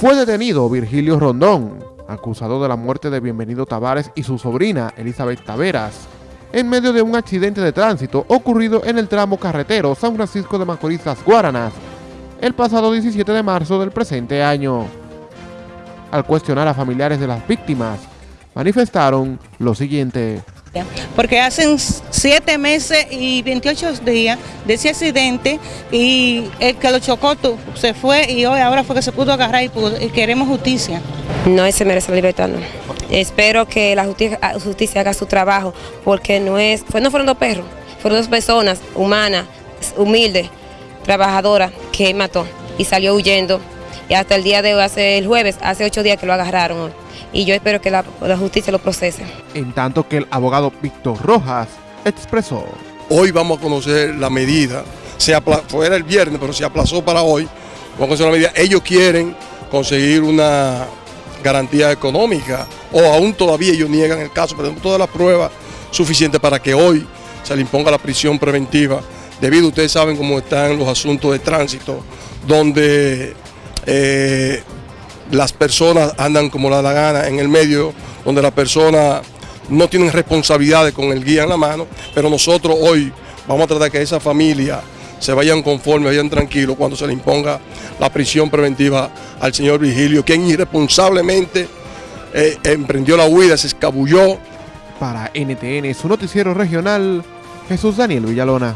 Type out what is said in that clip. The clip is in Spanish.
Fue detenido Virgilio Rondón, acusado de la muerte de Bienvenido Tavares y su sobrina Elizabeth Taveras, en medio de un accidente de tránsito ocurrido en el tramo carretero San Francisco de Macorís Las Guaranas, el pasado 17 de marzo del presente año. Al cuestionar a familiares de las víctimas, manifestaron lo siguiente. Porque hacen siete meses y 28 días de ese accidente y el que lo chocó se fue y hoy ahora fue que se pudo agarrar y, queremos justicia. No se merece la libertad, no. Espero que la justicia, haga su trabajo porque no, es, no fueron dos perros, fueron dos personas humanas, humildes, trabajadoras que mató y salió huyendo. Y hasta el día de hoy, hace el jueves, hace ocho días que lo agarraron y yo espero que la, justicia lo procese. En tanto que el abogado Víctor Rojas expresó. Hoy vamos a conocer la medida, se fuera el viernes, pero se aplazó para hoy. Vamos a conocer la medida. Ellos quieren conseguir una garantía económica o aún todavía ellos niegan el caso, pero tenemos todas las pruebas suficientes para que hoy se le imponga la prisión preventiva, debido, ustedes saben cómo están los asuntos de tránsito, donde eh, las personas andan como la, la gana en el medio, donde las personas no tienen responsabilidades con el guía en la mano, pero nosotros hoy vamos a tratar que esa familia se vayan conformes, vayan tranquilos cuando se le imponga la prisión preventiva al señor Vigilio, quien irresponsablemente eh, emprendió la huida, se escabulló. Para NTN, su noticiero regional, Jesús Daniel Villalona.